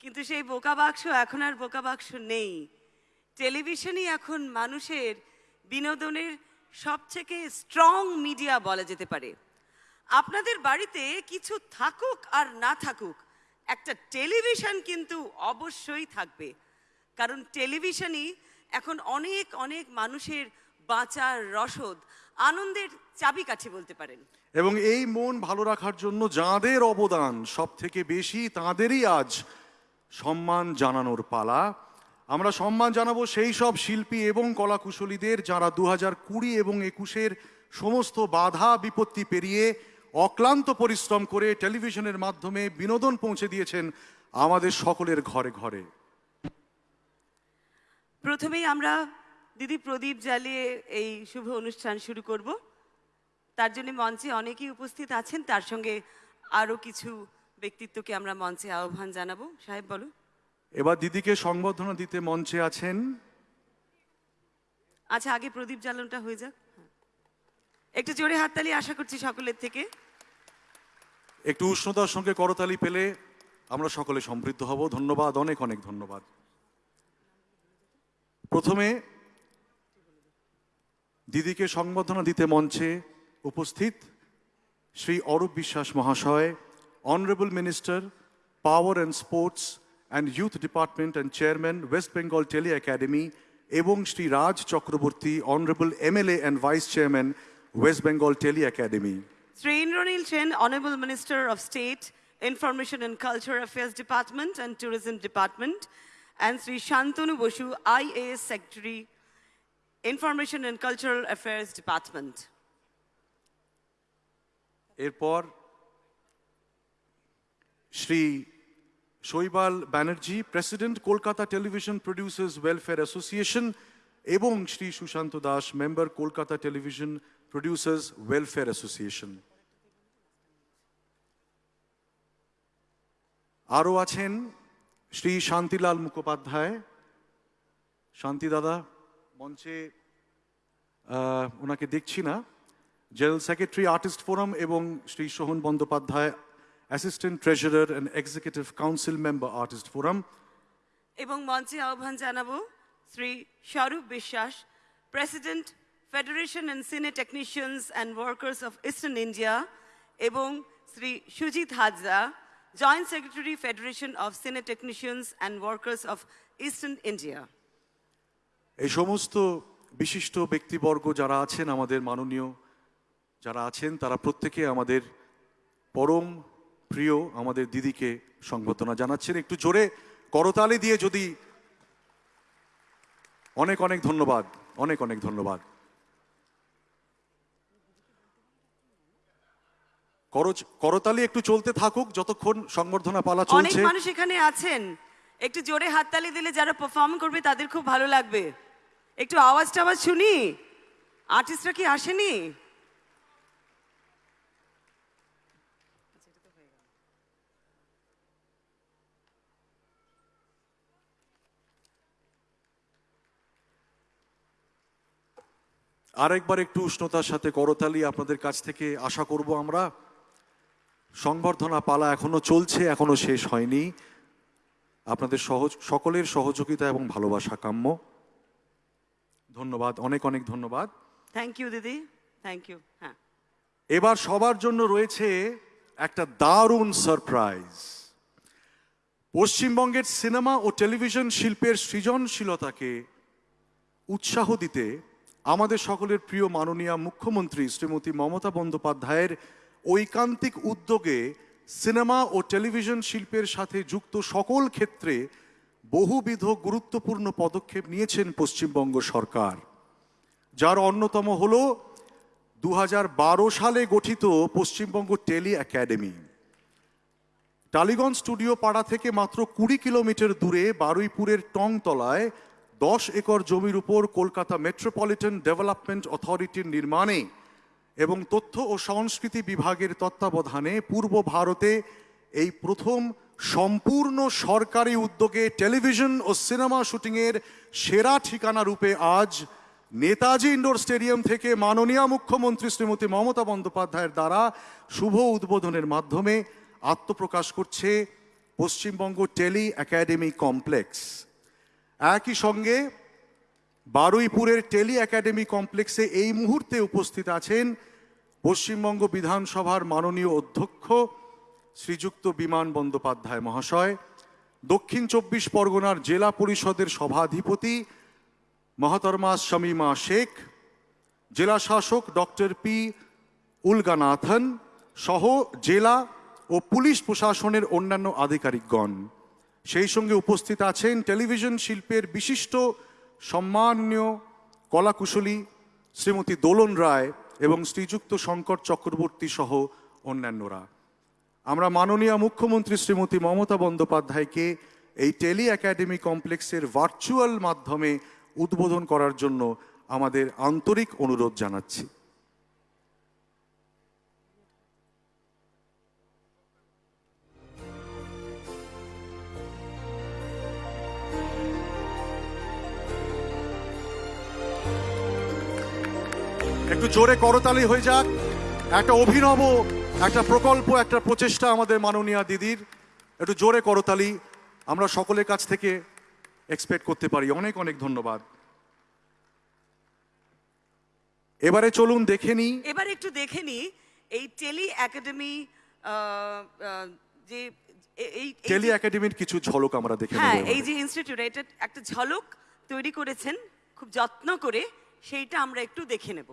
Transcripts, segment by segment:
কিন্তু সেই বোকা বাক্স এখন আর বোকা বাক্স নেই। টেলিভিশনই এখন মানুষের বিনোদনের সবথেকে স্ট্রং মিডিয়া বলা যেতে পারে। আপনাদের বাড়িতে কিছু থাকুক আর না থাকুক, একটা টেলিভিশন কিন্তু অবশ্যই থাকবে। কারণ টেলিভিশনই এখন অনেক অনেক মানুষের বাঁচার রসদ, আনন্দের চাবিকাঠি বলতে পারেন। এবং এই মন ভালো রাখার জন্য যাঁদের অবদান সব থেকে বেশি তাঁদেরই আজ সম্মান জানানোর পালা। আমরা সম্মান জানাব সেই সব শিল্পী এবং কলাকুশলীদের যারা দু হাজার কুড়ি এবং একুশের সমস্ত বাধা বিপত্তি পেরিয়ে অক্লান্ত পরিশ্রম করে টেলিভিশনের মাধ্যমে বিনোদন পৌঁছে দিয়েছেন আমাদের সকলের ঘরে ঘরে। প্রথমেই আমরা দিদি প্রদীপ জ্বালিয়ে এই শুভ অনুষ্ঠান শুরু করব। তার জন্য মঞ্চে অনেকেই উপস্থিত আছেন। তার সঙ্গে আরও কিছু ব্যক্তিত্বকে আমরা মঞ্চে আহ্বান জানাব। সাহেব বলো এবার দিদিকে সংবর্ধনা দিতে মঞ্চে আছেন। আচ্ছা আগে প্রদীপ জ্বালনটা হয়ে যাক। একটু জোরে হাততালি আশা করছি সকলের থেকে। একটু উষ্ণতার সঙ্গে করতালি পেলে আমরা সকলে সমৃদ্ধ হব। ধন্যবাদ অনেক অনেক ধন্যবাদ। প্রথমে দিদিকে সংবর্ধনা দিতে মঞ্চে উপস্থিত শ্রী অরূপ বিশ্বাস মহাশয় honourable minister power and sports and youth department and chairman West Bengal tele academy এবং Shri Raj Chakraborty honourable MLA and vice chairman West Bengal tele academy Sri Indranil Chen, Honorable Minister of State, Information and Culture Affairs Department and Tourism Department, and Sri Shantanu Boshu, IAS Secretary, Information and Cultural Affairs Department. এরপর Shri Saibal Banerjee, president, Kolkata television producers welfare association এবং Shri Sushanta Das, member, Kolkata television producers welfare association. আরও আছেন শ্রী শান্তিলাল মুখোপাধ্যায়। শান্তি দাদা, মঞ্চে ওনাকে দেখছি না। জেনারেল সেক্রেটারি আর্টিস্ট ফোরাম এবং Shri Sohan Bandyopadhyay assistant treasurer and executive council member artist forum এবং মঞ্চে আহ্বান জানাব Shri Swarup Biswas president federation and cine technicians and workers of eastern India এবং Shri Sujit Hazra joint secretary federation of cine technicians and workers of eastern India এই সমস্ত বিশিষ্ট ব্যক্তিবর্গ যারা আছেন আমাদের মাননীয় যারা আছেন তারা প্রত্যেকে আমাদের পরম প্রিয় আমাদের দিদিকে সংবর্ধনা জানাচ্ছেন। একটু জোরে করতালি দিয়ে যদি অনেক অনেক ধন্যবাদ অনেক অনেক ধন্যবাদ। করতালি একটু চলতে থাকুক যতক্ষণ সংবর্ধনা পালা অনেক চলছে। মানুষ এখানে আছেন। একটু জোরে হাততালি দিলে যারা পারফর্ম করবে তাদের খুব ভালো লাগবে। একটু আওয়াজ টাওয়াজ শুনি আর্টিস্টরা কি আসেনি? আরেকবার একটু উষ্ণতার সাথে করতালি আপনাদের কাছ থেকে আশা করব আমরা। সংবর্ধনা পালা এখনও চলছে এখনও শেষ হয়নি। আপনাদের সহজ সকলের সহযোগিতা এবং ভালোবাসা কাম্য। ধন্যবাদ অনেক অনেক ধন্যবাদ। থ্যাংক ইউ দিদি। থ্যাংক ইউ হ্যাঁ। এবার সবার জন্য রয়েছে একটা দারুণ সারপ্রাইজ পশ্চিমবঙ্গের সিনেমা ও টেলিভিশন শিল্পের সৃজনশীলতাকে উৎসাহ দিতে আমাদের সকলের প্রিয় মাননীয় মুখ্যমন্ত্রী শ্রীমতী মমতা বন্দ্যোপাধ্যায়ের ঐকান্তিক উদ্যোগে সিনেমা ও টেলিভিশন শিল্পের সাথে যুক্ত সকল ক্ষেত্রে বহুবিধ গুরুত্বপূর্ণ পদক্ষেপ নিয়েছেন পশ্চিমবঙ্গ সরকার। যার অন্যতম হল দু হাজার বারো সালে গঠিত Paschimbanga tele academy. Tollygunge studio পাড়া থেকে মাত্র কুড়ি কিলোমিটার দূরে বারুইপুরের টংতলায় দশ একর জমির উপর কলকাতা মেট্রোপলিটন ডেভেলপমেন্ট অথরিটির নির্মাণে এবং তথ্য ও সংস্কৃতি বিভাগের তত্ত্বাবধানে পূর্ব ভারতে এই প্রথম সম্পূর্ণ সরকারি উদ্যোগে টেলিভিশন ও সিনেমা শুটিংয়ের সেরা ঠিকানা রূপে আজ নেতাজি ইন্ডোর স্টেডিয়াম থেকে মাননীয় মুখ্যমন্ত্রী শ্রীমতী মমতা বন্দ্যোপাধ্যায়ের দ্বারা শুভ উদ্বোধনের মাধ্যমে আত্মপ্রকাশ করছে পশ্চিমবঙ্গ টেলি একাডেমি কমপ্লেক্স। একই সঙ্গে বারুইপুরের টেলি একাডেমি কমপ্লেক্সে এই মুহূর্তে উপস্থিত আছেন পশ্চিমবঙ্গ বিধানসভার মাননীয় অধ্যক্ষ শ্রীযুক্ত বিমান বন্দ্যোপাধ্যায় মহাশয়, দক্ষিণ চব্বিশ পরগনার জেলা পরিষদের সভাধিপতি মহাতরমা শামীমা শেখ, জেলা শাসক ডক্টর পি উলগানাথন সহ জেলা ও পুলিশ প্রশাসনের অন্যান্য আধিকারিকগণ। সেই সঙ্গে উপস্থিত আছেন টেলিভিশন শিল্পের বিশিষ্ট সম্মানীয় কলাকুশলী শ্রীমতী দোলন রায় এবং শ্রীযুক্ত শঙ্কর চক্রবর্তী সহ অন্যান্যরা। আমরা মাননীয় মুখ্যমন্ত্রী শ্রীমতী মমতা বন্দ্যোপাধ্যায়কে এই টেলি একাডেমি কমপ্লেক্সের ভার্চুয়াল মাধ্যমে উদ্বোধন করার জন্য আমাদের আন্তরিক অনুরোধ জানাচ্ছি। একটু জোরে করতালি হয়ে যাক। একটা অভিনব একটা প্রকল্প একটা প্রচেষ্টা আমাদের মাননীয় দিদির। একটু জোরে করতালি আমরা সকলের কাছ থেকে এক্সপেক্ট করতে পারি। অনেক অনেক ধন্যবাদ। এবারে চলুন দেখে নিই এবার একটু দেখে নি এই টেলি একাডেমি যে এই টেলি একাডেমির কিছু ঝলক আমরা দেখে হ্যাঁ এই যে ইনস্টিটিউট এটা একটা ঝলক তৈরি করেছেন খুব যত্ন করে সেইটা আমরা একটু দেখে নেব।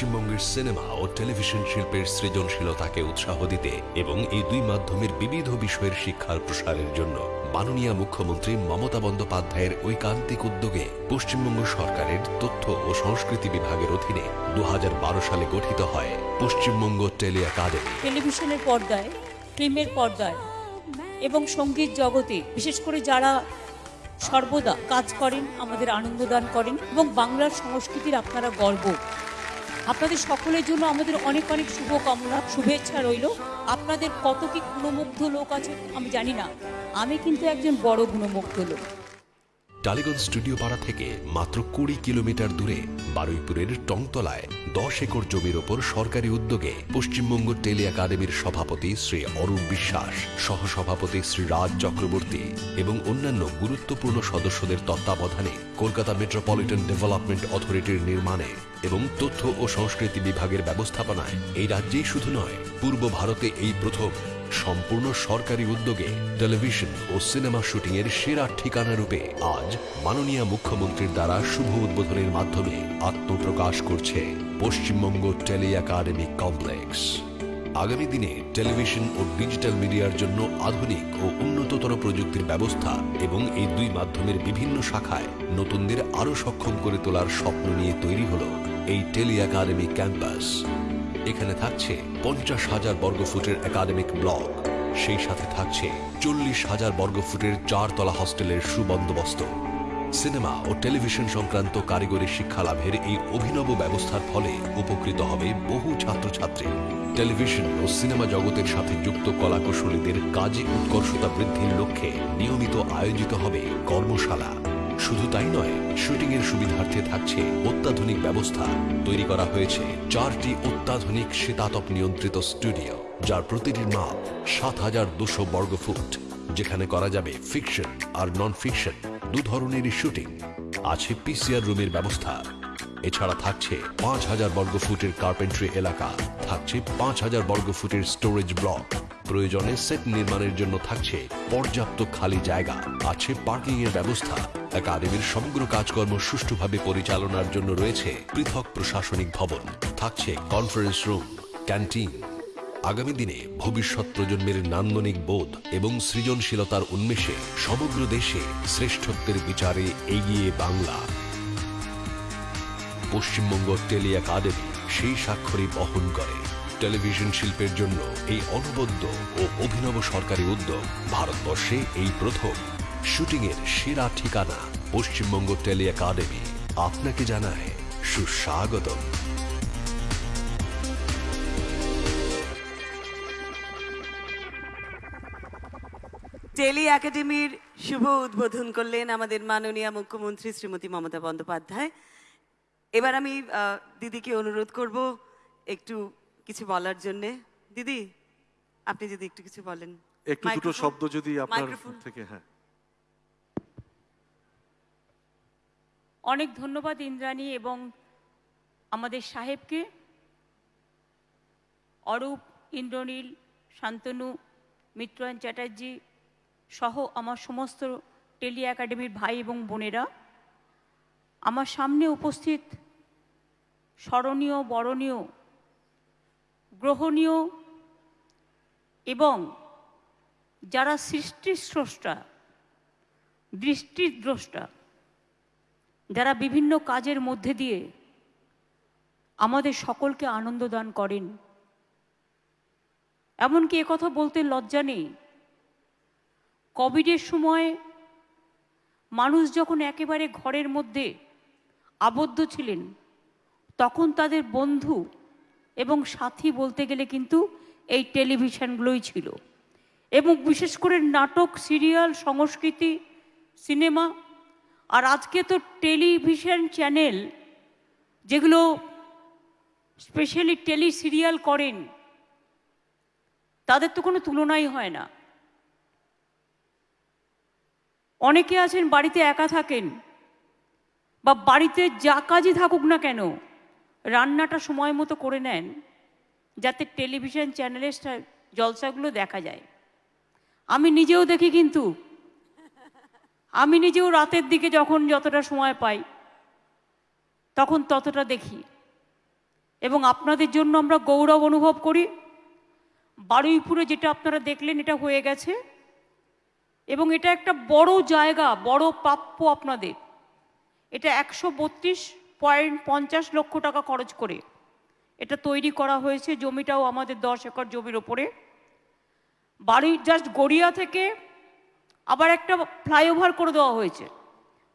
পশ্চিমবঙ্গের সিনেমা ও টেলিভিশন শিল্পের সৃজনশীলতাকে উৎসাহ দিতে এবং এই দুই মাধ্যমের বিবিধ বিষয়ের শিক্ষার প্রসারের জন্য মাননীয় মুখ্যমন্ত্রী মমতা বন্দ্যোপাধ্যায়ের ঐকান্তিক উদ্যোগে পশ্চিমবঙ্গ সরকারের তথ্য ও সংস্কৃতি বিভাগের অধীনে দুহাজার বারো সালে গঠিত হয় পশ্চিমবঙ্গ টেলি একাডেমি। টেলিভিশনের পর্দায়, ফিল্মের পর্দায় এবং সংগীত জগতে, বিশেষ করে যারা সর্বদা কাজ করেন, আমাদের আনন্দদান করেন এবং বাংলার সংস্কৃতির আপনারা গর্ব। আপনাদের সকলের জন্য আমাদের অনেক অনেক শুভকামনা, শুভেচ্ছা রইল। আপনাদের কত কি গুণমুগ্ধ লোক আছে আমি জানি না। আমি কিন্তু একজন বড় গুণমুগ্ধ লোক। টালিগঞ্জ স্টুডিও পাড়া থেকে মাত্র কুড়ি কিলোমিটার দূরে বারুইপুরের টংতলায় দশ একর জমির ওপর সরকারি উদ্যোগে পশ্চিমবঙ্গ টেলি একাডেমির সভাপতি শ্রী অরূপ বিশ্বাস, সহসভাপতি শ্রী রাজ চক্রবর্তী এবং অন্যান্য গুরুত্বপূর্ণ সদস্যদের তত্ত্বাবধানে কলকাতা মেট্রোপলিটন ডেভেলপমেন্ট অথরিটির নির্মাণে এবং তথ্য ও সংস্কৃতি বিভাগের ব্যবস্থাপনায় এই রাজ্যেই শুধু নয়, পূর্ব ভারতে এই প্রথম সম্পূর্ণ সরকারি উদ্যোগে টেলিভিশন ও সিনেমা শুটিং এর সেরা ঠিকানা রূপে আজ মাননীয় মুখ্যমন্ত্রীর দ্বারা শুভ উদ্বোধনের মাধ্যমে আত্মপ্রকাশ করছে পশ্চিমবঙ্গ টেলি একাডেমি কমপ্লেক্স। আগামী দিনে টেলিভিশন ও ডিজিটাল মিডিয়ার জন্য আধুনিক ও উন্নততর প্রযুক্তির ব্যবস্থা এবং এই দুই মাধ্যমের বিভিন্ন শাখায় নতুনদের আরও সক্ষম করে তোলার স্বপ্ন নিয়ে তৈরি হল এই টেলি একাডেমি ক্যাম্পাস। এখানে থাকছে পঞ্চাশ হাজার বর্গফুটের একাডেমিক ব্লক। সেই সাথে থাকছে চল্লিশ হাজার বর্গফুটের চারতলা হস্টেলের সুবন্দোবস্ত। সিনেমা ও টেলিভিশন সংক্রান্ত কারিগরি শিক্ষা লাভের এই অভিনব ব্যবস্থার ফলে উপকৃত হবে বহু ছাত্রছাত্রী। টেলিভিশন ও সিনেমা জগতের সাথে যুক্ত কলাকুশলীদের কাজে উৎকর্ষতা বৃদ্ধির লক্ষ্যে নিয়মিত আয়োজিত হবে কর্মশালা। শুধু তাই নয় শুটিং এর সুবিধার্থে থাকছে অত্যাধুনিক ব্যবস্থা। তৈরি করা হয়েছে চারটি অত্যাধুনিক শীতাতপ নিয়ন্ত্রিত স্টুডিও, যার প্রতিটির মাপ সাত হাজার দুশো বর্গফুট যেখানে করা যাবে ফিকশন আর নন ফিকশন দু ধরনেরই শুটিং আছে পিসিআর রুমের ব্যবস্থা। এছাড়া থাকছে পাঁচ হাজার বর্গফুটের কার্পেন্ট্রি এলাকা, থাকছে পাঁচ হাজার বর্গফুটের স্টোরেজ ব্লক প্রয়োজনে সেট নির্মাণের জন্য থাকছে পর্যাপ্ত খালি জায়গা। আছে পার্কিং এর ব্যবস্থা। একাডেমির সমগ্র কাজকর্ম সুষ্ঠুভাবে পরিচালনার জন্য রয়েছে পৃথক প্রশাসনিক ভবন। থাকছে কনফারেন্স রুম ক্যান্টিন আগামী দিনে ভবিষ্যৎ প্রজন্মের নান্দনিক বোধ এবং সৃজনশীলতার উন্মেষে সমগ্র দেশে শ্রেষ্ঠত্বের বিচারে এগিয়ে বাংলা। পশ্চিমবঙ্গ টেলি একাডেমি সেই স্বাক্ষরই বহন করে। টেলিভিশন শিল্পের জন্য এই অনবদ্য ও অভিনব সরকারি উদ্যোগ ভারতবর্ষে এই প্রথম। শুটিংয়ের সেরা ঠিকানা পশ্চিমবঙ্গ টেলি একাডেমি। আপনাকে জানায় সুস্বাগতম। টেলি একাডেমির শুভ উদ্বোধন করলেন আমাদের মাননীয় মুখ্যমন্ত্রী শ্রীমতী মমতা বন্দ্যোপাধ্যায়। এবার আমি আহ, দিদিকে অনুরোধ করব একটু কিছু বলার জন্য। দিদি আপনি যদি একটু কিছু বলেন। একটু দুটো মাইক্রোফোন- শব্দ যদি আপনার থেকে হ্যাঁ। অনেক ধন্যবাদ ইন্দ্রাণী এবং আমাদের সাহেবকে। অরূপ, ইন্দ্রনীল, শান্তনু মিত্রায়ণ চ্যাটার্জি সহ আমার সমস্ত টেলি একাডেমির ভাই এবং বোনেরা, আমার সামনে উপস্থিত স্মরণীয়, বরণীয়, গ্রহণীয় এবং যারা সৃষ্টির স্রষ্টা দৃষ্টির দ্রষ্টা যারা বিভিন্ন কাজের মধ্যে দিয়ে আমাদের সকলকে আনন্দ দান করেন। এমনকি কথা বলতে লজ্জা নেই। কোভিডের সময় মানুষ যখন একেবারে ঘরের মধ্যে আবদ্ধ ছিলেন, তখন তাদের বন্ধু এবং সাথী বলতে গেলে কিন্তু এই টেলিভিশনগুলোই ছিল। এবং বিশেষ করে নাটক, সিরিয়াল, সংস্কৃতি, সিনেমা আর আজকে তো টেলিভিশন চ্যানেল, যেগুলো স্পেশালি টেলি সিরিয়াল করেন, তাদের তো কোনো তুলনাই হয় না। অনেকে আছেন বাড়িতে একা থাকেন, বা বাড়িতে যা কাজই থাকুক না কেন, রান্নাটা সময় মতো করে নেন, যাতে টেলিভিশন চ্যানেলের জলসাগুলো দেখা যায়। আমি নিজেও দেখি কিন্তু আমি নিজেও রাতের দিকে যখন যতটা সময় পাই, তখন ততটা দেখি। এবং আপনাদের জন্য আমরা গৌরব অনুভব করি। বারুইপুরে যেটা আপনারা দেখলেন, এটা হয়ে গেছে। এবং এটা একটা বড় জায়গা, বড় প্রাপ্য আপনাদের। এটা একশো বত্রিশ পয়েন্ট পঞ্চাশ লক্ষ টাকা খরচ করে। এটা তৈরি করা হয়েছে জমিটাও আমাদের দশ একর জমির ওপরে। বাড়ি জাস্ট গড়িয়া থেকে আবার একটা ফ্লাইওভার করে দেওয়া হয়েছে।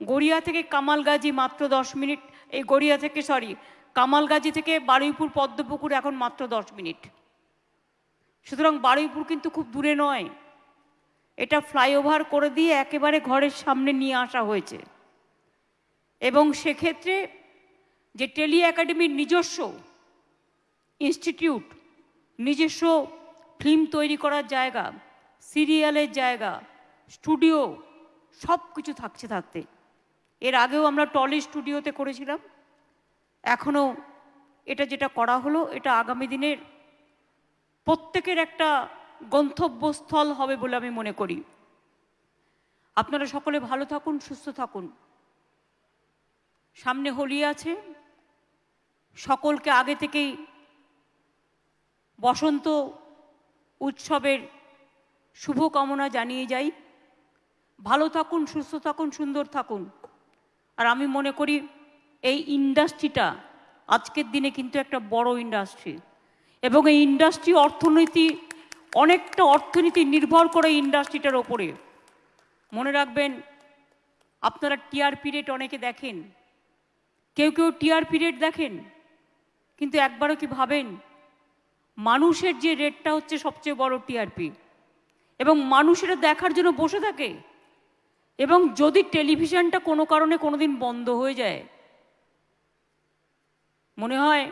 গড়িয়া থেকে কামালগাজি মাত্র দশ মিনিট, এই গড়িয়া থেকে সরি কামালগাজি থেকে বারুইপুর পদ্মপুকুর এখন মাত্র দশ মিনিট। সুতরাং বারুইপুর কিন্তু খুব দূরে নয়। এটা ফ্লাইওভার করে দিয়ে একেবারে ঘরের সামনে নিয়ে আসা হয়েছে। এবং সেক্ষেত্রে যে টেলি একাডেমির নিজস্ব ইনস্টিটিউট, নিজস্ব ফিল্ম তৈরি করার জায়গা, সিরিয়ালের জায়গা স্টুডিও, সব কিছু থাকছে থাকতে এর আগেও আমরা টলি স্টুডিওতে করেছিলাম। এখনও এটা যেটা করা হলো, এটা আগামী দিনের প্রত্যেকের একটা গন্তব্যস্থল হবে বলে আমি মনে করি। আপনারা সকলে ভালো থাকুন, সুস্থ থাকুন। সামনে হোলি আছে। সকলকে আগে থেকেই বসন্ত উৎসবের শুভকামনা জানিয়ে যাই। ভালো থাকুন, সুস্থ থাকুন, সুন্দর থাকুন। আর আমি মনে করি এই ইন্ডাস্ট্রিটা আজকের দিনে কিন্তু একটা বড় ইন্ডাস্ট্রি। এবং এই ইন্ডাস্ট্রি অর্থনীতি, অনেকটা অর্থনীতি নির্ভর করে ইন্ডাস্ট্রিটার ওপরে। মনে রাখবেন, আপনারা টিআরপি রেট অনেকে দেখেন। কেউ কেউ টিআরপি রেট দেখেন, কিন্তু একবারও কি ভাবেন? মানুষের যে রেটটা হচ্ছে সবচেয়ে বড় টিআরপি এবং মানুষেরা দেখার জন্য বসে থাকে। এবং যদি টেলিভিশনটা কোনো কারণে কোনোদিন বন্ধ হয়ে যায়, মনে হয়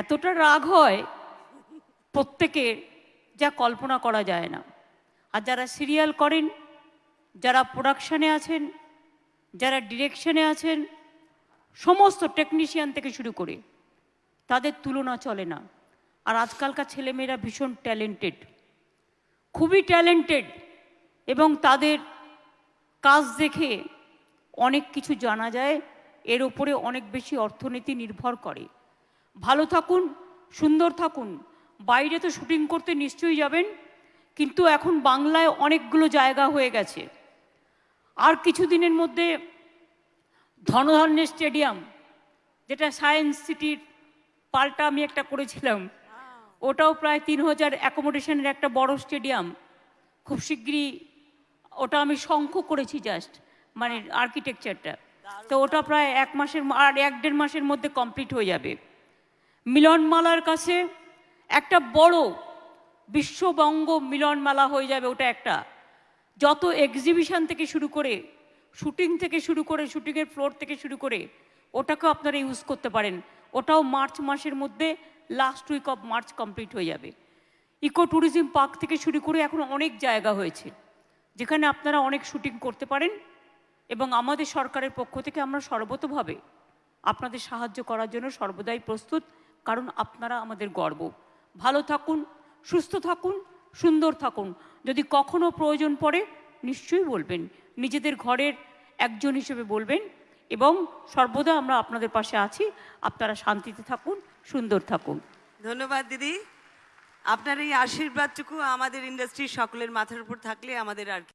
এতটা রাগ হয় প্রত্যেকের যা কল্পনা করা যায় না। আর যারা সিরিয়াল করেন, যারা প্রোডাকশানে আছেন, যারা ডিরেকশনে আছেন, সমস্ত টেকনিশিয়ান থেকে শুরু করে, তাদের তুলনা চলে না। আর আজকালকার ছেলেমেয়েরা ভীষণ ট্যালেন্টেড, খুবই ট্যালেন্টেড এবং তাদের কাজ দেখে অনেক কিছু জানা যায় এর উপরে অনেক বেশি অর্থনীতি নির্ভর করে। ভালো থাকুন সুন্দর থাকুন। বাইরে তো শুটিং করতে নিশ্চয়ই যাবেন কিন্তু এখন বাংলায় অনেকগুলো জায়গা হয়ে গেছে। আর কিছুদিনের মধ্যে ধনধান্যের স্টেডিয়াম যেটা সায়েন্স সিটির পাল্টা আমি একটা করেছিলাম ওটাও প্রায় তিন হাজার অ্যাকোমোডেশনের একটা বড় স্টেডিয়াম। খুব শিগগিরই ওটা আমি শঙ্খ করেছি জাস্ট মানে আর্কিটেকচারটা তো ওটা প্রায় এক মাসের আর এক দেড় মাসের মধ্যে কমপ্লিট হয়ে যাবে। মিলনমালার কাছে একটা বড় বিশ্ববঙ্গ মিলনমেলা হয়ে যাবে ওটা একটা। যত এক্সিবিশন থেকে শুরু করে শুটিং থেকে শুরু করে শুটিংয়ের ফ্লোর থেকে শুরু করে, ওটাকেও আপনারা ইউজ করতে পারেন। ওটাও মার্চ মাসের মধ্যে last week of March complete হয়ে যাবে। ইকো ট্যুরিজম পার্ক থেকে শুরু করে এখন অনেক জায়গা হয়েছে। যেখানে আপনারা অনেক শুটিং করতে পারেন এবং আমাদের সরকারের পক্ষ থেকে আমরা সর্বতভাবে আপনাদের সাহায্য করার জন্য সর্বদাই প্রস্তুত, কারণ আপনারা আমাদের গর্ব। ভালো থাকুন, সুস্থ থাকুন, সুন্দর থাকুন। যদি কখনো প্রয়োজন পড়ে, নিশ্চয়ই বলবেন। নিজেদের ঘরের একজন হিসেবে বলবেন এবং সর্বদা আমরা আপনাদের পাশে আছি। আপনারা শান্তিতে থাকুন, সুন্দর থাকুন। ধন্যবাদ দিদি। আপনার এই আশীর্বাদটুকু আমাদের ইন্ডাস্ট্রির সকলের মাথার উপর থাকলে আমাদের আর